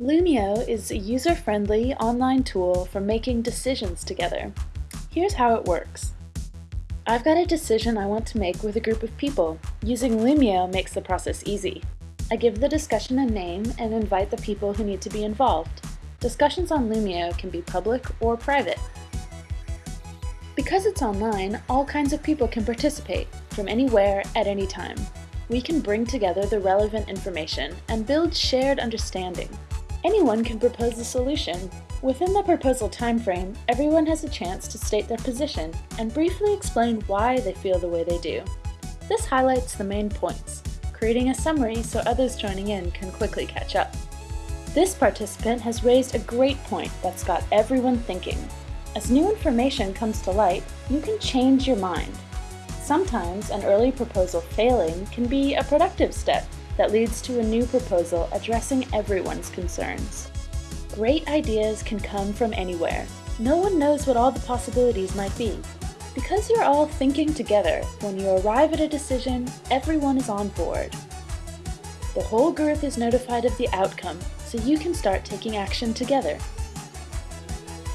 Loomio is a user-friendly online tool for making decisions together. Here's how it works. I've got a decision I want to make with a group of people. Using Loomio makes the process easy. I give the discussion a name and invite the people who need to be involved. Discussions on Loomio can be public or private. Because it's online, all kinds of people can participate, from anywhere at any time. We can bring together the relevant information and build shared understanding. Anyone can propose a solution. Within the proposal timeframe, everyone has a chance to state their position and briefly explain why they feel the way they do. This highlights the main points, creating a summary so others joining in can quickly catch up. This participant has raised a great point that's got everyone thinking. As new information comes to light, you can change your mind. Sometimes an early proposal failing can be a productive step that leads to a new proposal addressing everyone's concerns. Great ideas can come from anywhere. No one knows what all the possibilities might be. Because you're all thinking together, when you arrive at a decision, everyone is on board. The whole group is notified of the outcome, so you can start taking action together.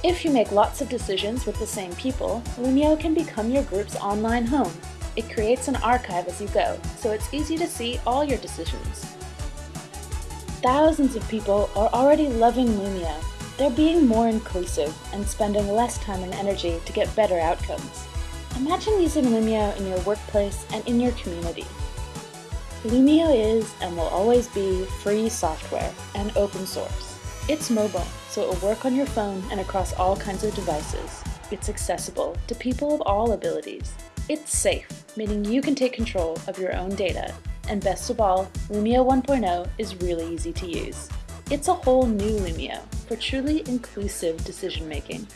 If you make lots of decisions with the same people, Loomio can become your group's online home, it creates an archive as you go, so it's easy to see all your decisions. Thousands of people are already loving Loomio. They're being more inclusive and spending less time and energy to get better outcomes. Imagine using Loomio in your workplace and in your community. Loomio is and will always be free software and open source. It's mobile, so it will work on your phone and across all kinds of devices. It's accessible to people of all abilities. It's safe, meaning you can take control of your own data. And best of all, Loomio 1.0 is really easy to use. It's a whole new Loomio for truly inclusive decision making.